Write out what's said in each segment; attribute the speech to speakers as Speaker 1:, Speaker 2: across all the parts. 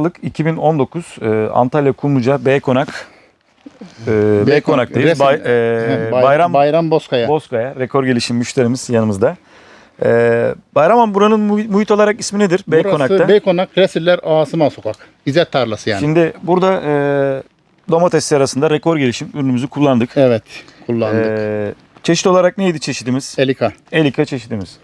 Speaker 1: Yıllık 2019 e, Antalya Kumluca B Konak e, B Konak'tayız. Bay- e, Bayram
Speaker 2: Bayram Bozkaya.
Speaker 1: Bozkaya rekor gelişim müşterimiz yanımızda. E, Bayram Han buranın mu- muhit olarak ismi nedir? B
Speaker 2: Burası
Speaker 1: Konak'ta.
Speaker 2: Beykonak Resiller Asıman Sokak. İzzet Tarlası yani.
Speaker 1: Şimdi burada e, domates serasında rekor gelişim ürünümüzü kullandık.
Speaker 2: evet kullandık.
Speaker 1: E, çeşit olarak neydi çeşidimiz?
Speaker 2: Elika.
Speaker 1: Elika çeşidimiz.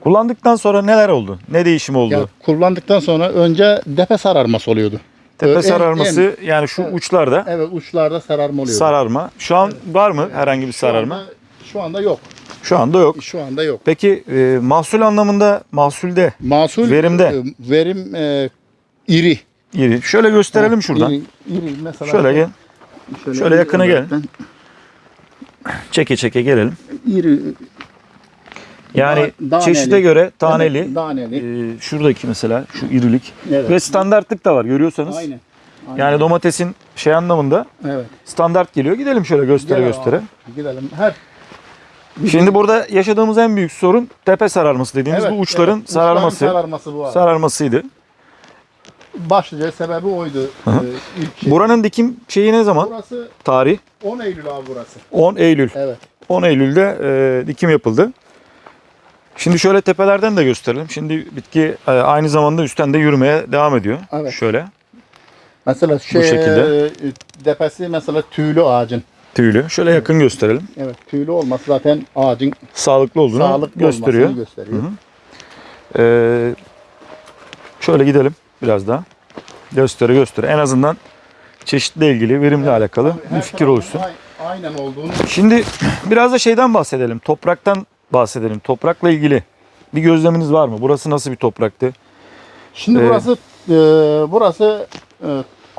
Speaker 1: Kullandıktan sonra neler oldu? Ne değişim oldu?
Speaker 2: Ya, kullandıktan sonra önce depe sararması oluyordu.
Speaker 1: Tepe
Speaker 2: en-
Speaker 1: sararması yani şu uçlarda
Speaker 2: Evet uçlarda sararma oluyordu.
Speaker 1: sararma. Şu an var mı herhangi bir
Speaker 2: Şu
Speaker 1: sararma?
Speaker 2: anda- Şu anda yok.
Speaker 1: Şu anda yok.
Speaker 2: Şu anda yok.
Speaker 1: Peki e, mahsul anlamında mahsulde
Speaker 2: Mahsul
Speaker 1: Verimde.
Speaker 2: e, verim e, iri.
Speaker 1: iri. Şöyle gösterelim şuradan.
Speaker 2: İri, iri. Mesela
Speaker 1: Şöyle gel. şöyle
Speaker 2: iri
Speaker 1: yakına gel. Çeke çeke gelelim.
Speaker 2: İri.
Speaker 1: Yani
Speaker 2: Da-
Speaker 1: çeşide göre taneli.
Speaker 2: Evet, daneli.
Speaker 1: e, şuradaki mesela şu irilik
Speaker 2: Evet.
Speaker 1: ve standartlık da var görüyorsanız.
Speaker 2: Aynen. Aynen.
Speaker 1: Yani domatesin şey anlamında
Speaker 2: evet.
Speaker 1: standart geliyor. Gidelim şöyle göstere
Speaker 2: Gel
Speaker 1: göstere.
Speaker 2: abi, Gidelim. Her
Speaker 1: Şimdi burada yaşadığımız en büyük sorun tepe sararması dediğimiz
Speaker 2: Evet,
Speaker 1: bu uçların
Speaker 2: evet.
Speaker 1: sararması.
Speaker 2: Uçların sararması bu abi.
Speaker 1: Sararmasıydı.
Speaker 2: Başlıca sebebi oydu. Ee, ilk şey.
Speaker 1: Buranın dikim şeyi ne zaman?
Speaker 2: Burası
Speaker 1: Tarih
Speaker 2: 10 Eylül abi burası.
Speaker 1: 10 Eylül.
Speaker 2: Evet.
Speaker 1: 10 Eylül'de e, dikim yapıldı. Şimdi şöyle tepelerden de gösterelim. Şimdi bitki e, aynı zamanda üstten de yürümeye devam ediyor.
Speaker 2: Evet.
Speaker 1: Şöyle
Speaker 2: Mesela şey,
Speaker 1: şekilde.
Speaker 2: e, depesi mesela tüylü ağacın.
Speaker 1: tüylü. Şöyle yakın gösterelim.
Speaker 2: Evet tüylü olması zaten ağacın
Speaker 1: Sağlıklı olduğunu
Speaker 2: sağlıklı
Speaker 1: gösteriyor.
Speaker 2: gösteriyor.
Speaker 1: Hı hı. E, şöyle gidelim biraz daha. Göstere göstere. En azından çeşitle ilgili, verimle alakalı
Speaker 2: Her
Speaker 1: bir fikir oluşsun.
Speaker 2: ay- Aynen olduğunu.
Speaker 1: Şimdi biraz da şeyden bahsedelim. Topraktan bahsedelim. Toprakla ilgili bir gözleminiz var mı? Burası nasıl bir topraktı?
Speaker 2: Şimdi
Speaker 1: Evet.
Speaker 2: burası e, burası e,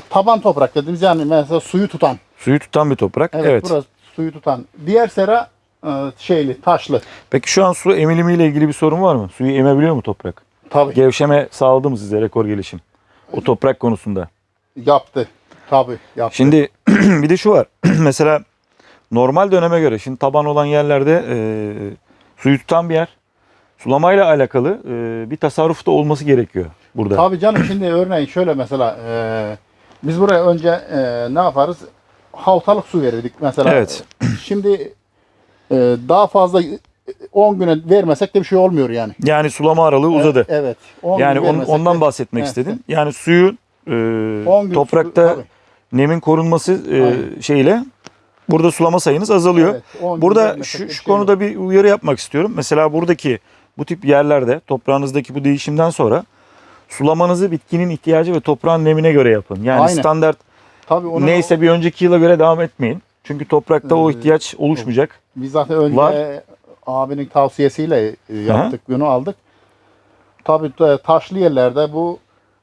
Speaker 2: taban toprak dediğimiz yani mesela suyu tutan.
Speaker 1: Suyu tutan bir toprak.
Speaker 2: Evet,
Speaker 1: Evet.
Speaker 2: burası suyu tutan. Diğer sera e, şeyli, taşlı.
Speaker 1: Peki şu an su emilimiyle ilgili bir sorun var mı? Suyu emebiliyor mu toprak?
Speaker 2: Tabii
Speaker 1: Gevşeme sağladı mı size rekor gelişim? O toprak konusunda.
Speaker 2: yaptı. Tabii yaptı.
Speaker 1: Şimdi bir de şu var. Mesela normal döneme göre şimdi taban olan yerlerde e, suyu tutan bir yer. Sulamayla alakalı e, bir tasarruf da olması gerekiyor burada.
Speaker 2: Tabii canım şimdi örneğin şöyle mesela e, biz buraya önce e, ne yaparız? Havtalık su verirdik mesela.
Speaker 1: Evet.
Speaker 2: Şimdi e, daha fazla e, 10 güne vermesek de bir şey olmuyor yani.
Speaker 1: Yani sulama aralığı uzadı.
Speaker 2: Evet. 10
Speaker 1: Yani on- ondan
Speaker 2: de-
Speaker 1: bahsetmek
Speaker 2: Evet.
Speaker 1: istedim. Yani suyu e,
Speaker 2: 10 gün
Speaker 1: toprakta
Speaker 2: su-
Speaker 1: nemin korunması e,
Speaker 2: Aynen.
Speaker 1: şeyle burada sulama sayınız azalıyor.
Speaker 2: Evet, 10 gün
Speaker 1: Burada şu, şu
Speaker 2: şey
Speaker 1: konuda bir uyarı yapmak istiyorum. Mesela buradaki bu tip yerlerde toprağınızdaki bu değişimden sonra sulamanızı bitkinin ihtiyacı ve toprağın nemine göre yapın. Yani
Speaker 2: Aynen.
Speaker 1: standart
Speaker 2: Tabii onu
Speaker 1: neyse bir önceki yıla göre devam etmeyin. Çünkü toprakta o
Speaker 2: Ee,
Speaker 1: ihtiyaç oluşmayacak.
Speaker 2: Biz zaten önce
Speaker 1: Var.
Speaker 2: abinin tavsiyesiyle e, yaptık, bunu aldık. Tabii e, taşlı yerlerde bu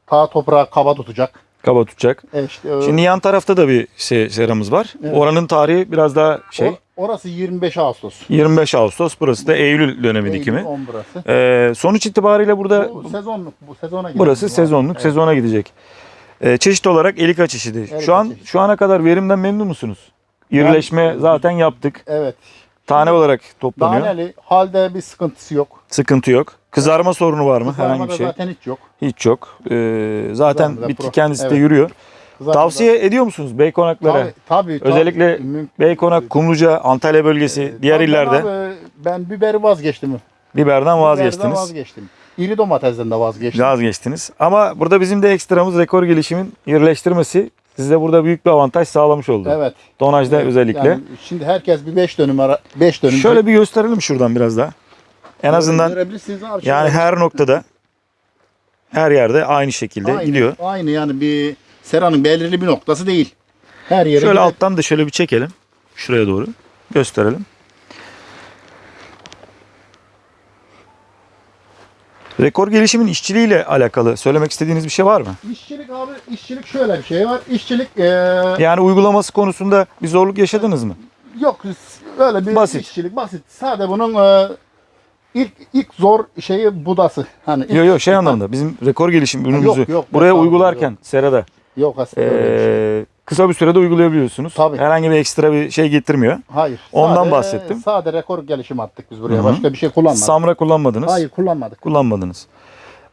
Speaker 2: ta toprağı kaba tutacak.
Speaker 1: Kaba tutacak.
Speaker 2: E işte, e,
Speaker 1: Şimdi yan tarafta da bir seramız var.
Speaker 2: Evet.
Speaker 1: Oranın tarihi biraz daha şey.
Speaker 2: o- orası 25 Ağustos.
Speaker 1: 25 Ağustos burası da Eylül dönemi
Speaker 2: Eylül,
Speaker 1: dikimi.
Speaker 2: 10 burası.
Speaker 1: Ee, sonuç itibariyle burada
Speaker 2: Bu sezonluk, bu sezona
Speaker 1: burası
Speaker 2: Bu-
Speaker 1: sezonluk
Speaker 2: Evet.
Speaker 1: sezona gidecek. Ee, çeşit olarak elika çeşidi.
Speaker 2: Elika
Speaker 1: şu an
Speaker 2: çeşidi.
Speaker 1: şu ana kadar verimden memnun musunuz? İrileşme
Speaker 2: Ben-
Speaker 1: zaten yaptık.
Speaker 2: Evet.
Speaker 1: Tane olarak toplanıyor.
Speaker 2: Daneli halde bir sıkıntısı yok.
Speaker 1: Sıkıntı yok. Kızarma sorunu var mı? Herhangi
Speaker 2: Kızarmada
Speaker 1: bir şey.
Speaker 2: zaten hiç yok.
Speaker 1: Hiç yok. Ee, zaten
Speaker 2: Kızarmada
Speaker 1: bitki
Speaker 2: pro-
Speaker 1: kendisi de
Speaker 2: evet.
Speaker 1: yürüyor.
Speaker 2: Kızarmada-
Speaker 1: Tavsiye ediyor musunuz bey konaklara?
Speaker 2: Tabii, tabii, tabii.
Speaker 1: Özellikle
Speaker 2: Müm-
Speaker 1: Beykonak, Kumluca, Antalya bölgesi, diğer
Speaker 2: Tabii
Speaker 1: illerde
Speaker 2: abi, ben biberi vazgeçtim.
Speaker 1: biberden
Speaker 2: Biberden
Speaker 1: vazgeçtiniz.
Speaker 2: vazgeçtim. İri domatesten de vazgeçtim.
Speaker 1: Vazgeçtiniz. Ama burada bizim de ekstramız rekor gelişimin yerleştirmesi size burada büyük bir avantaj sağlamış oldu.
Speaker 2: Evet.
Speaker 1: Tonajda
Speaker 2: Evet,
Speaker 1: özellikle.
Speaker 2: yani şimdi herkes bir 5 dönüm ara 5 dönüm.
Speaker 1: Şöyle bir gösterelim şuradan biraz daha. En azından yani her noktada her yerde aynı şekilde
Speaker 2: aynı,
Speaker 1: gidiyor.
Speaker 2: Aynı yani bir seranın belirli bir noktası değil. Her yere
Speaker 1: Şöyle
Speaker 2: gider.
Speaker 1: alttan da şöyle bir çekelim. Şuraya doğru gösterelim. Rekor gelişimin işçiliğiyle alakalı söylemek istediğiniz bir şey var mı?
Speaker 2: İşçilik abi işçilik şöyle bir şey var. İşçilik eee,
Speaker 1: Yani uygulaması konusunda bir zorluk yaşadınız mı?
Speaker 2: yok öyle bir
Speaker 1: Basit.
Speaker 2: işçilik basit. Sadece bunun eee, İlk ilk zor şeyi budası. Hani
Speaker 1: Yok yok şey anlamda bizim rekor gelişim ürünümüzü
Speaker 2: yok, yok,
Speaker 1: buraya
Speaker 2: yok,
Speaker 1: uygularken yok. Serada
Speaker 2: yok aslında
Speaker 1: ee, kısa bir sürede uygulayabiliyorsunuz.
Speaker 2: Tabii.
Speaker 1: Herhangi bir ekstra bir şey getirmiyor.
Speaker 2: Hayır.
Speaker 1: Ondan
Speaker 2: sade,
Speaker 1: bahsettim.
Speaker 2: Sade rekor gelişim attık biz buraya.
Speaker 1: Hı-hı.
Speaker 2: Başka bir şey kullanmadık.
Speaker 1: Samra kullanmadınız.
Speaker 2: Hayır kullanmadık.
Speaker 1: Kullanmadınız.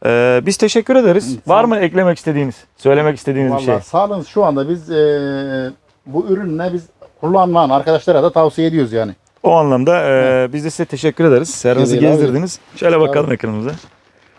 Speaker 1: Ee, biz teşekkür ederiz.
Speaker 2: Hı,
Speaker 1: Var mı eklemek istediğiniz, söylemek istediğiniz Vallahi bir şey?
Speaker 2: Sağ olun. Şu anda biz e, bu ürünle biz kullanmayan arkadaşlara da tavsiye ediyoruz yani.
Speaker 1: O anlamda e, biz de size teşekkür ederiz.
Speaker 2: Serhan'ı
Speaker 1: gezdirdiniz. Şöyle bakalım ekranımıza.